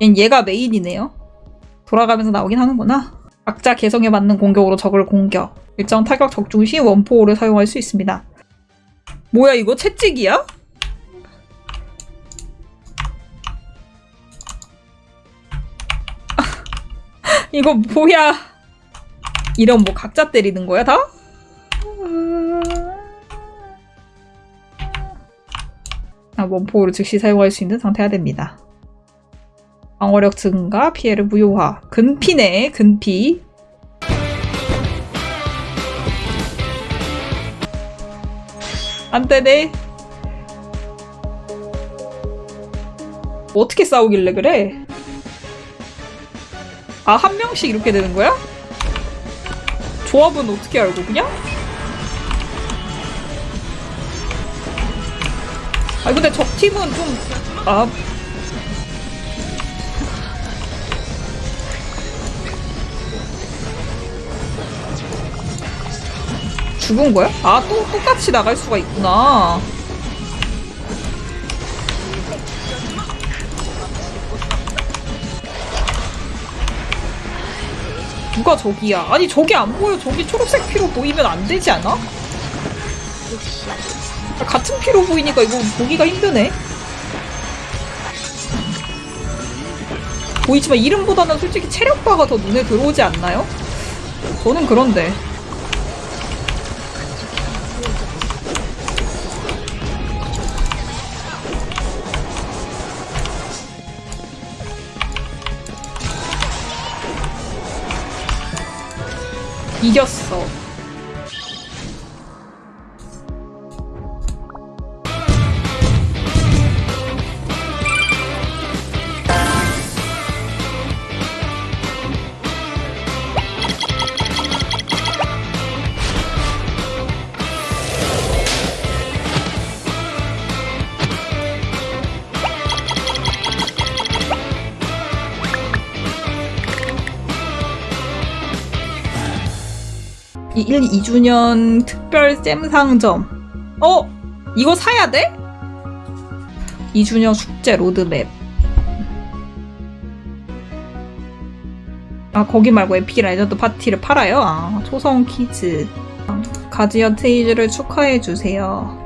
얘가 메인이네요. 돌아가면서 나오긴 하는구나. 각자 개성에 맞는 공격으로 적을 공격. 일정 타격 적중 시 원포호를 사용할 수 있습니다. 뭐야 이거 채찍이야? 이거 뭐야? 이런 뭐 각자 때리는 거야 다? 아, 원포호를 즉시 사용할 수 있는 상태가 됩니다. 방어력 증가, 피해를 무효화. 근피네, 근피. 안 되네. 어떻게 싸우길래 그래? 아, 한 명씩 이렇게 되는 거야? 조합은 어떻게 알고, 그냥? 아, 근데 적 팀은 좀, 아, 죽은 거야? 아, 또 똑같이 나갈 수가 있구나. 누가 저기야? 아니, 저기 안 보여. 저기 초록색 피로 보이면 안 되지 않아? 아, 같은 피로 보이니까 이거 보기가 힘드네. 보이지만 이름보다는 솔직히 체력바가 더 눈에 들어오지 않나요? 저는 그런데. 이겼어. 이 1, 2주년 특별 gem 상점. 어? 이거 사야 돼? 2주년 숙제 로드맵. 아, 거기 말고 epic legend 파티를 팔아요? 아, 초성 퀴즈. 가디언 테일즈를 축하해주세요.